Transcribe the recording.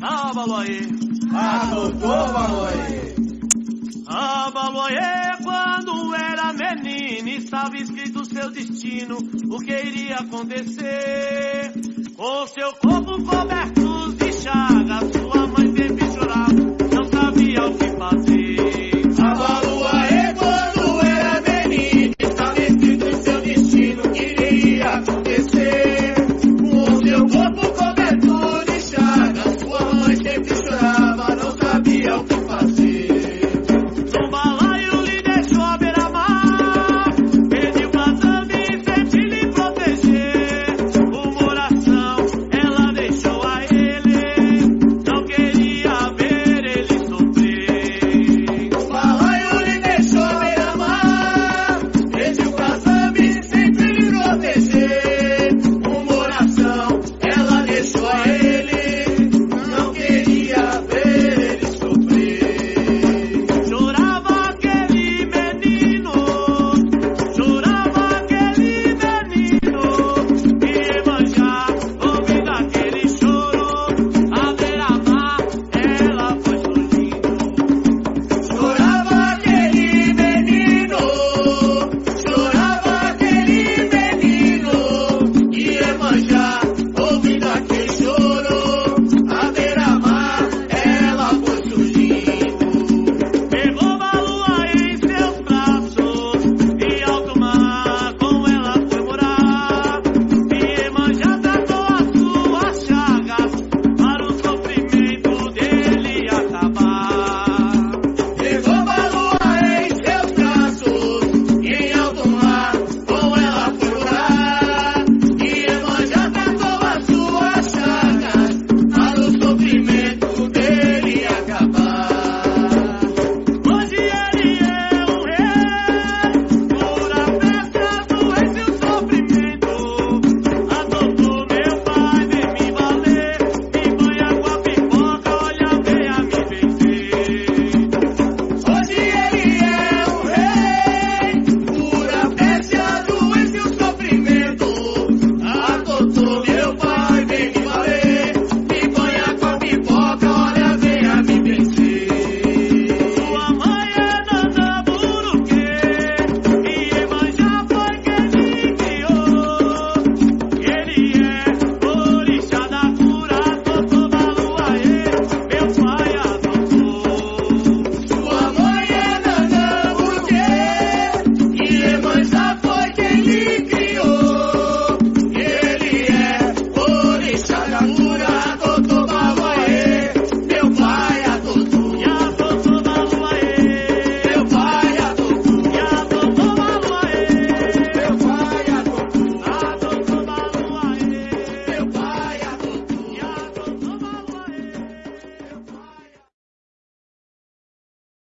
Ah, Baloie. Ah, doutor quando era menino, estava escrito seu destino, o que iria acontecer. Com seu corpo coberto